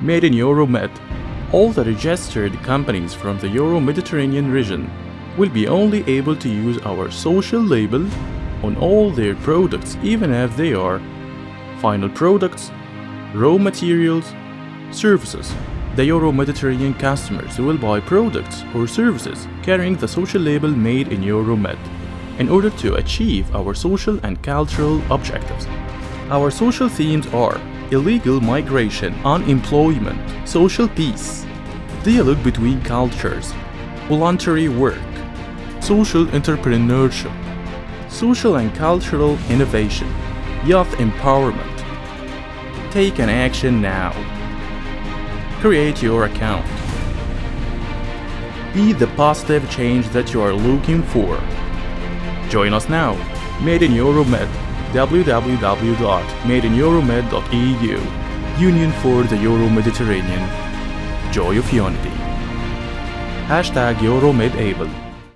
Made in Euromed. All the registered companies from the Euro-Mediterranean region will be only able to use our social label on all their products even if they are final products, raw materials, services. The Euro-Mediterranean customers will buy products or services carrying the social label made in Euromed in order to achieve our social and cultural objectives. Our social themes are illegal migration, unemployment, social peace, dialogue between cultures, voluntary work, social entrepreneurship, social and cultural innovation, youth empowerment. Take an action now. Create your account. Be the positive change that you are looking for. Join us now. Made in Euromed www.madeineuromed.eu Union for the Euro-Mediterranean Joy of Unity. Hashtag EuroMedAble